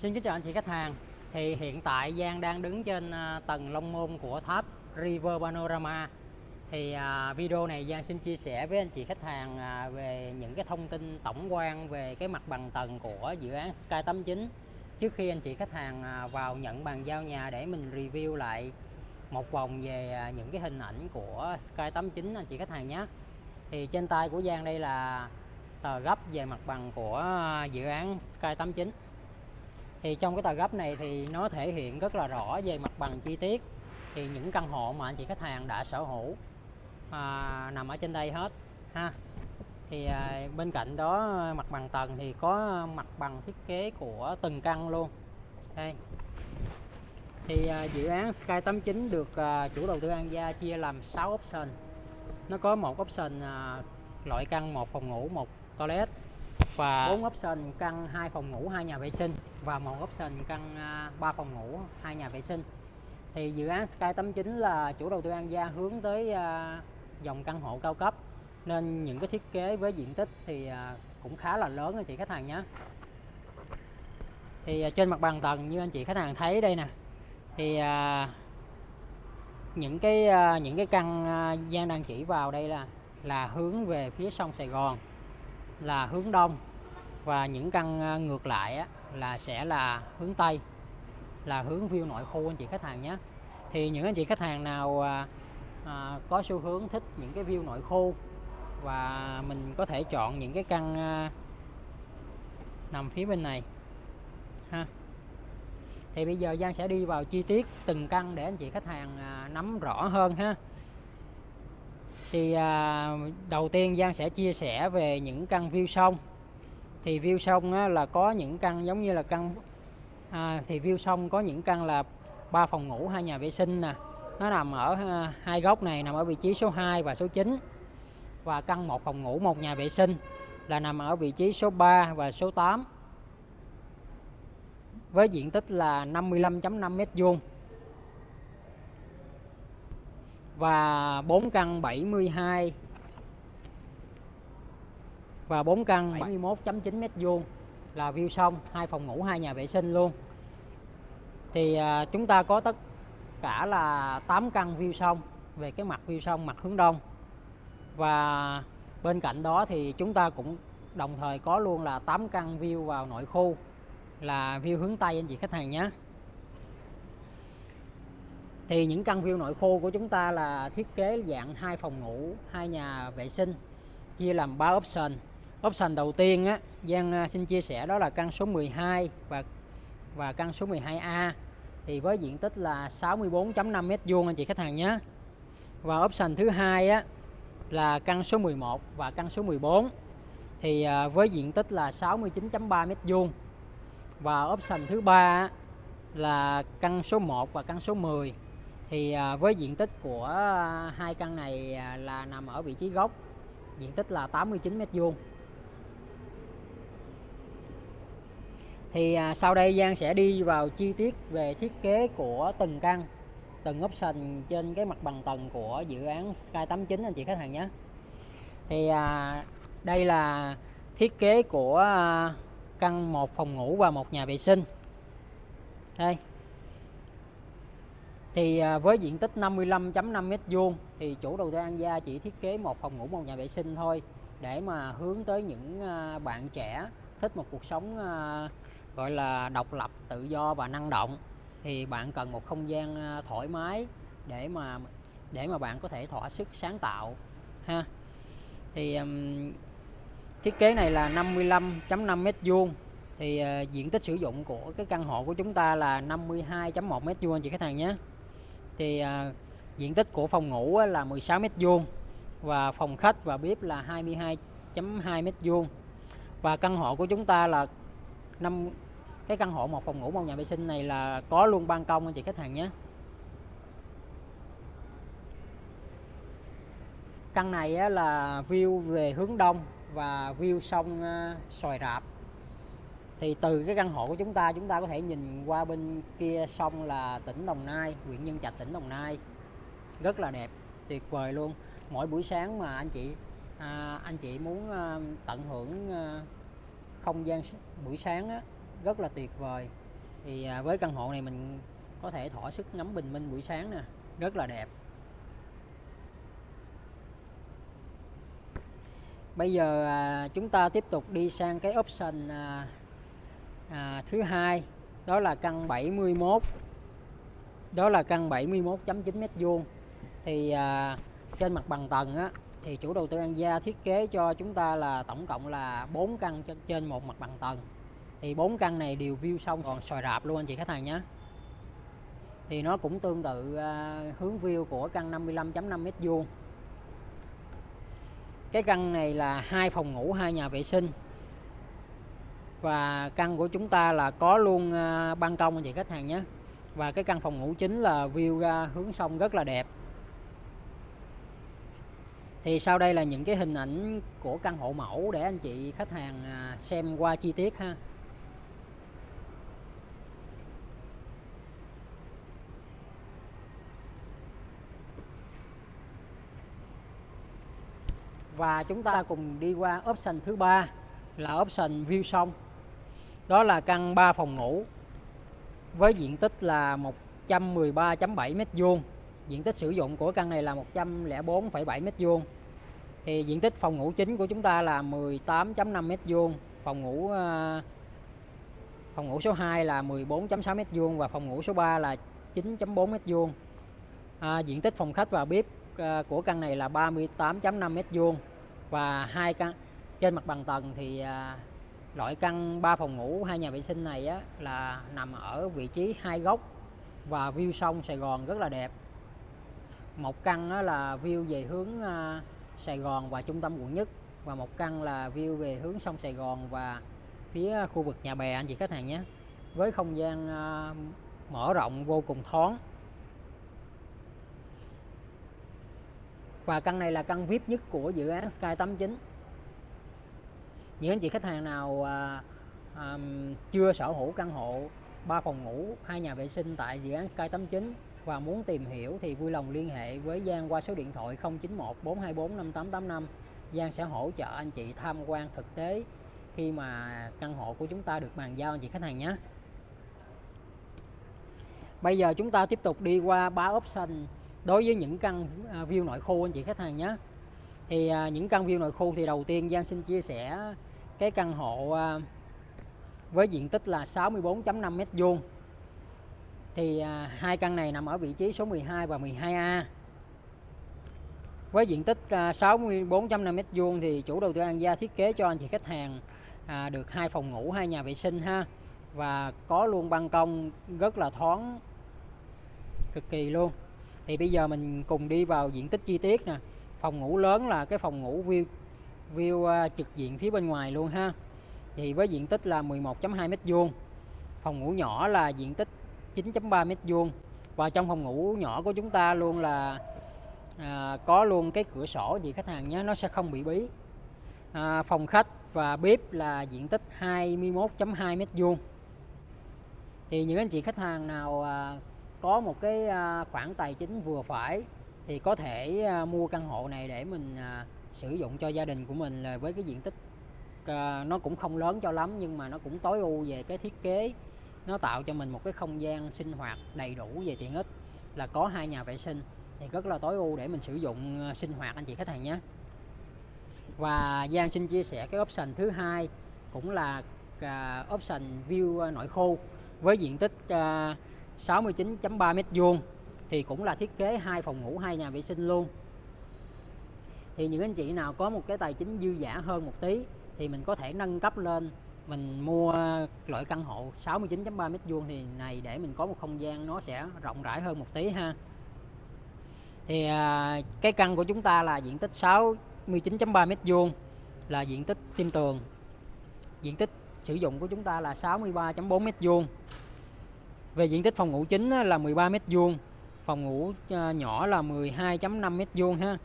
Xin kính chào anh chị khách hàng. Thì hiện tại Giang đang đứng trên à, tầng Long Môn của tháp River Panorama. Thì à, video này Giang xin chia sẻ với anh chị khách hàng à, về những cái thông tin tổng quan về cái mặt bằng tầng của dự án Sky 89 trước khi anh chị khách hàng vào nhận bàn giao nhà để mình review lại một vòng về những cái hình ảnh của Sky 89 anh chị khách hàng nhé. Thì trên tay của Giang đây là tờ gấp về mặt bằng của dự án Sky 89 thì trong cái tờ gấp này thì nó thể hiện rất là rõ về mặt bằng chi tiết. Thì những căn hộ mà anh chị khách hàng đã sở hữu à, nằm ở trên đây hết ha. Thì à, bên cạnh đó mặt bằng tầng thì có mặt bằng thiết kế của từng căn luôn. Đây. Thì à, dự án Sky 89 được à, chủ đầu tư An Gia chia làm 6 option. Nó có một option à, loại căn một phòng ngủ một toilet và 4 option, căn 2 phòng ngủ 2 nhà vệ sinh. Và một option, căn à, 3 phòng ngủ 2 nhà vệ sinh. Thì dự án Sky 89 là chủ đầu tư An Gia hướng tới à, dòng căn hộ cao cấp. Nên những cái thiết kế với diện tích thì à, cũng khá là lớn anh chị khách hàng nhé. Thì trên mặt bằng tầng như anh chị khách hàng thấy đây nè. Thì những cái những cái căn gian đang chỉ vào đây là là hướng về phía sông Sài Gòn là hướng đông và những căn ờ, ngược lại á, là sẽ là hướng tây là hướng view nội khu anh chị khách hàng nhé. Thì những anh chị khách hàng nào à, có xu hướng thích những cái view nội khu và mình có thể chọn những cái căn à, nằm phía bên này ha. Thì bây giờ Giang sẽ đi vào chi tiết từng căn để anh chị khách hàng à, nắm rõ hơn ha thì à, đầu tiên Giang sẽ chia sẻ về những căn view sông thì view sông á, là có những căn giống như là căn à, thì view sông có những căn là ba phòng ngủ hai nhà vệ sinh nè. Nó nằm ở à, hai góc này nằm ở vị trí số 2 và số 9 và căn một phòng ngủ một nhà vệ sinh là nằm ở vị trí số 3 và số 8 với diện tích là 55.5 mét vuông. Và 4 căn 72 và 4 căn 71.9 mét vuông là view sông, hai phòng ngủ, hai nhà vệ sinh luôn. Thì à, chúng ta có tất cả là 8 căn view sông về cái mặt view sông mặt hướng đông. Và bên cạnh đó thì chúng ta cũng đồng thời có luôn là 8 căn view vào nội khu là view hướng Tây anh chị khách hàng nhé thì những căn view nội khu của chúng ta là thiết kế dạng hai phòng ngủ, hai nhà vệ sinh, chia làm 3 option. Option đầu tiên á, Giang à, xin chia sẻ đó là căn số 12 và và căn số 12A thì với diện tích là 64.5 m2 anh chị khách hàng nhé. Và option thứ hai á, là căn số 11 và căn số 14 thì à, với diện tích là 69.3 m2 và option thứ ba là căn số 1 và căn số 10 thì à, với diện tích của à, hai căn này à, là nằm ở vị trí gốc. Diện tích là 89 mét vuông. Thì sau đây Giang sẽ đi vào chi tiết về thiết kế của từng căn, từng option trên cái mặt bằng tầng của dự án Sky 89 anh chị khách hàng nhé. Thì đây là thiết kế của căn một phòng ngủ và một nhà vệ sinh. Đây thì à, với diện tích 55.5 m2 thì chủ đầu tư An Gia chỉ thiết kế một phòng ngủ một nhà vệ sinh thôi để mà hướng tới những à, bạn trẻ thích một cuộc sống à, gọi là độc lập tự do và năng động. Thì bạn cần một không gian thoải mái để mà để mà bạn có thể thỏa sức sáng tạo ha. Thì um, thiết kế này là 55.5 m2 thì uh, diện tích sử dụng của cái căn hộ của chúng ta là 52.1 mét vuông anh chị khách hàng nhé thì à, diện tích của phòng ngủ là 16 mét vuông và phòng khách và bếp là 22.2 mét vuông. Và căn hộ của chúng ta là năm cái căn hộ một phòng ngủ một nhà vệ sinh này là có luôn ban công anh chị khách hàng nhé. Căn này là view về hướng đông và view sông à, xoài rạp thì từ cái căn hộ của chúng ta chúng ta có thể nhìn qua bên kia sông là tỉnh Đồng Nai huyện Nhân Trạch tỉnh Đồng Nai. Rất là đẹp tuyệt vời luôn. Mỗi buổi sáng mà anh chị à, anh chị muốn à, tận hưởng à, không gian buổi sáng á, rất là tuyệt vời. Thì à, với căn hộ này mình có thể thỏa sức ngắm bình minh buổi sáng nè rất là đẹp. Bây giờ à, chúng ta tiếp tục đi sang cái option à, à, thứ hai đó là căn 71 đó là căn 71.9 mét vuông. Thì à, trên mặt bằng tầng á thì chủ đầu tư An Gia thiết kế cho chúng ta là tổng cộng là 4 căn trên trên một mặt bằng tầng. Thì 4 căn này đều view xong còn xoài rạp luôn anh chị khách hàng nhé. Thì nó cũng tương tự à, hướng view của căn 55.5 mét vuông. Cái căn này là hai phòng ngủ hai nhà vệ sinh và căn của chúng ta là có luôn à, ban công anh chị khách hàng nhé. Và cái căn phòng ngủ chính là view ra hướng sông rất là đẹp. Thì sau đây là những cái hình ảnh của căn hộ mẫu để anh chị khách hàng à, xem qua chi tiết ha. Và chúng ta cùng đi qua option thứ ba là option view sông đó là căn 3 phòng ngủ với diện tích là 113.7 m2. diện tích sử dụng của căn này là 104,7 m2. thì diện tích phòng ngủ chính của chúng ta là 18.5 m2, phòng ngủ ờ, phòng ngủ số 2 là 14.6 m2 và phòng ngủ số 3 là 9.4 m2. à, diện tích phòng khách và bếp ờ, của căn này là 38.5 m2 và hai căn trên mặt bằng tầng thì ờ, loại căn 3 phòng ngủ hai nhà vệ sinh này á, là nằm ở vị trí hai góc và view sông Sài Gòn rất là đẹp. Một căn á, là view về hướng à, Sài Gòn và trung tâm quận nhất và một căn là view về hướng sông Sài Gòn và phía khu vực nhà bè anh chị khách hàng nhé. Với không gian à, mở rộng vô cùng thoáng. Và căn này là căn VIP nhất của dự án Sky 89 những anh chị khách hàng nào à, à, chưa sở hữu căn hộ 3 phòng ngủ hai nhà vệ sinh tại dự án Sky 89 và muốn tìm hiểu thì vui lòng liên hệ với Giang qua số điện thoại 091 424 5885 Giang sẽ hỗ trợ anh chị tham quan thực tế khi mà căn hộ của chúng ta được bàn giao anh chị khách hàng nhé. Bây giờ chúng ta tiếp tục đi qua ba option đối với những căn à, view nội khu anh chị khách hàng nhé. Thì à, những căn view nội khu thì đầu tiên Giang xin chia sẻ cái căn hộ à, với diện tích là 64.5 mét vuông. Thì à, hai căn này nằm ở vị trí số 12 và 12A với diện tích à, 64.5 mét vuông thì chủ đầu tư An Gia thiết kế cho anh chị khách hàng được hai phòng ngủ, hai nhà vệ sinh ha. Và có luôn ban công rất là thoáng, cực kỳ luôn. Thì bây giờ mình cùng đi vào diện tích chi tiết nè. Phòng ngủ lớn là cái phòng ngủ view view ờ, trực diện phía bên ngoài luôn ha. Thì với diện tích là 11.2 mét vuông phòng ngủ nhỏ là diện tích 9.3 mét vuông. Và trong phòng ngủ nhỏ của chúng ta luôn là à, có luôn cái cửa sổ gì khách hàng nhé nó sẽ không bị bí. À, phòng khách và bếp là diện tích 21.2 mét vuông. Thì những anh chị khách hàng nào à, có một cái à, khoản tài chính vừa phải thì có thể à, mua căn hộ này để mình à, sử dụng cho gia đình của mình là với cái diện tích à, nó cũng không lớn cho lắm nhưng mà nó cũng tối ưu về cái thiết kế. Nó tạo cho mình một cái không gian sinh hoạt đầy đủ về tiện ích là có hai nhà vệ sinh thì rất là tối ưu để mình sử dụng à, sinh hoạt anh chị khách hàng nhé. Và Giang xin chia sẻ cái option thứ hai cũng là uh, option view nội khu với diện tích uh, 69.3 mét vuông thì cũng là thiết kế hai phòng ngủ hai nhà vệ sinh luôn thì những anh chị nào có một cái tài chính dư giả hơn một tí, thì mình có thể nâng cấp lên. Mình mua loại căn hộ 69.3 mét vuông thì này để mình có một không gian nó sẽ rộng rãi hơn một tí ha. Thì à, cái căn của chúng ta là diện tích 69.3 mét vuông, là diện tích tim tường. Diện tích sử dụng của chúng ta là 63.4 mét vuông. Về diện tích phòng ngủ chính là 13 mét vuông, phòng ngủ à, nhỏ là 12.5 mét vuông ha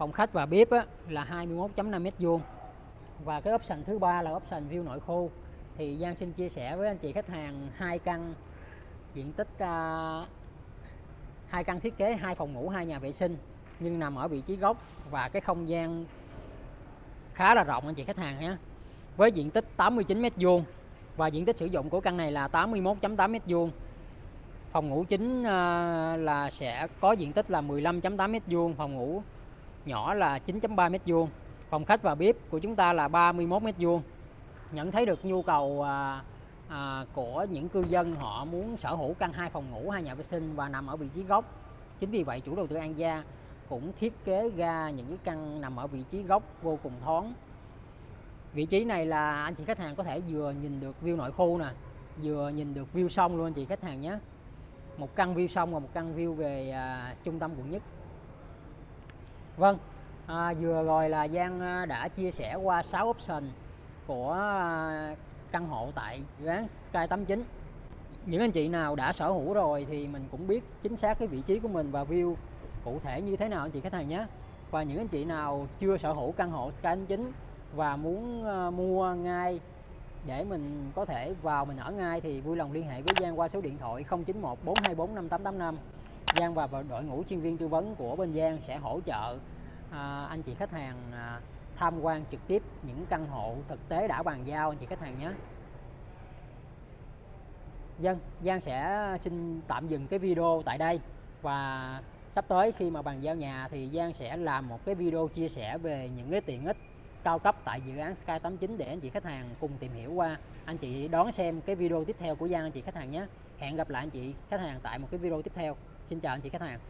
phòng khách và bếp á, là 21.5 mét vuông. Và cái option thứ ba là option view nội khu. Thì Giang xin chia sẻ với anh chị khách hàng hai căn diện tích à, hai uh, căn thiết kế hai phòng ngủ hai nhà vệ sinh nhưng nằm ở vị trí gốc và cái không gian khá là rộng anh chị khách hàng nhé. Với diện tích 89 mét vuông và diện tích sử dụng của căn này là 81.8 m2 phòng ngủ chính à, là sẽ có diện tích là 15.8 m2 phòng ngủ nhỏ là 9.3 m2 phòng khách và bếp của chúng ta là 31 m2 nhận thấy được nhu cầu à, à, của những cư dân họ muốn sở hữu căn hai phòng ngủ hai nhà vệ sinh và nằm ở vị trí góc. Chính vì vậy chủ đầu tư An Gia cũng thiết kế ra những cái căn nằm ở vị trí góc vô cùng thoáng. Vị trí này là anh chị khách hàng có thể vừa nhìn được view nội khu nè vừa nhìn được view sông luôn anh chị khách hàng nhé. Một căn view sông và một căn view về à, trung tâm quận nhất vâng. À, vừa rồi là Giang à, đã chia sẻ qua 6 option của à, căn hộ tại dự án Sky 89 những anh chị nào đã sở hữu rồi thì mình cũng biết chính xác cái vị trí của mình và view cụ thể như thế nào anh chị khách hàng nhé. Và những anh chị nào chưa sở hữu căn hộ Sky 89 và muốn à, mua ngay để mình có thể vào mình ở ngay thì vui lòng liên hệ với Giang qua số điện thoại 091 424 5885 Giang và đội ngũ chuyên viên tư vấn của bên Giang sẽ hỗ trợ à, anh chị khách hàng à, tham quan trực tiếp những căn hộ thực tế đã bàn giao anh chị khách hàng nhé. Dân, Giang sẽ xin tạm dừng cái video tại đây. Và sắp tới khi mà bàn giao nhà thì Giang sẽ làm một cái video chia sẻ về những cái tiện ích cao cấp tại dự án Sky 89 để anh chị khách hàng cùng tìm hiểu qua. Anh chị đón xem cái video tiếp theo của Giang anh chị khách hàng nhé. Hẹn gặp lại anh chị khách hàng tại một cái video tiếp theo. Xin chào anh chị khách hàng.